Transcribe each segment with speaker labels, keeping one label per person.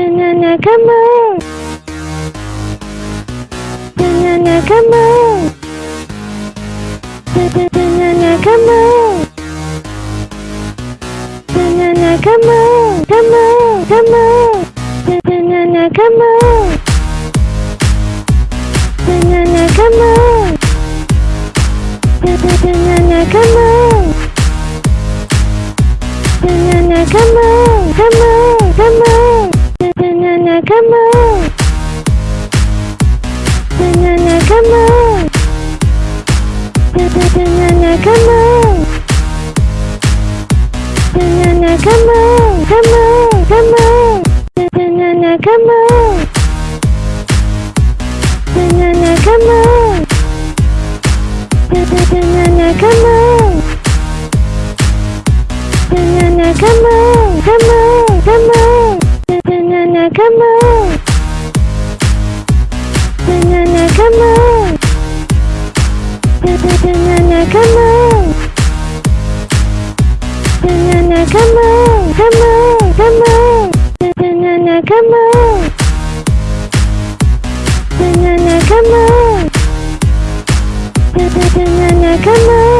Speaker 1: dengan agama dengan agama dengan agama dengan agama agama agama dengan agama dengan dengan agama dengan agama dengan agama dengan agama agama agama dengan agama dengan agama dengan dengan agama dengan agama dengan agama agama agama dengan agama dengan agama dengan agama dengan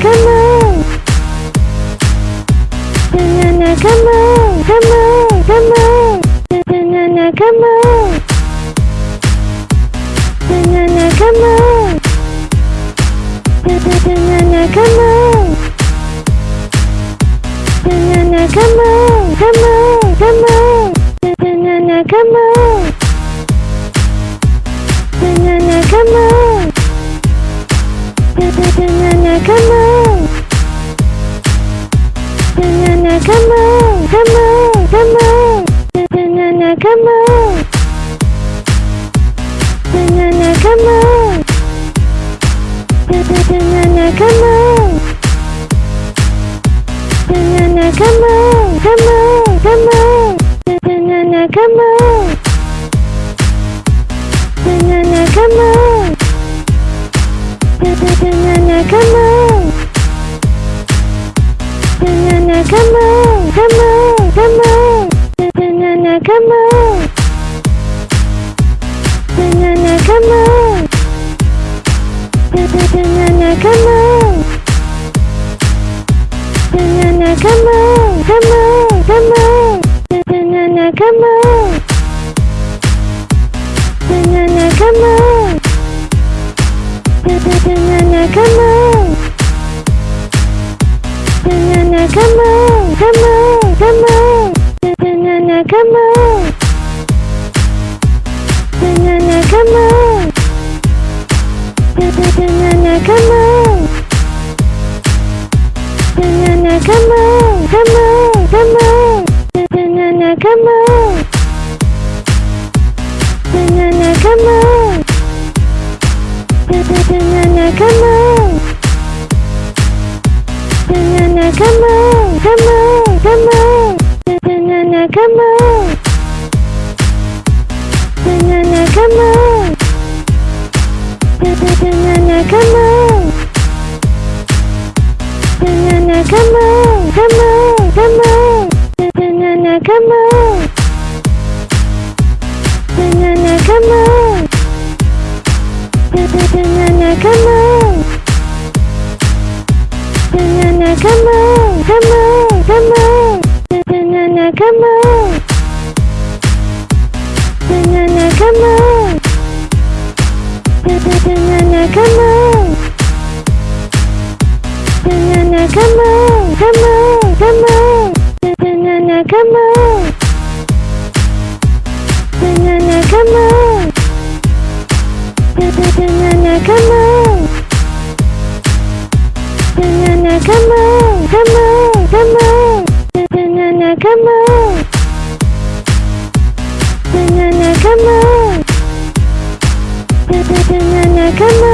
Speaker 1: come on na na come on come on come on na na na come on na na na come on na na na come on na na na come on come on come on na na na come on na na na come on agama dengan agama dengan agama dengan agama agama agama dengan agama dengan agama dengan agama dengan agama agama agama dengan agama dengan agama dengan agama dengan agama agama agama dengan agama dengan agama dengan agama dengan agama agama agama dengan agama dengan agama dengan agama dengan agama dengan agama agama agama dengan agama dengan agama dengan agama dengan dengan agama dengan agama agama agama dengan agama dengan agama dengan agama dengan na, come on, come on, come on. Na na na, come on. Na na na, come on. Na na na, come on. Na na na, come on, come on, come on. Na na na, come on. Na na na, come on. Na na na, come on. Na na na come on, come on, come on. Na na na na come on. Na na na come on. Na na na na come on.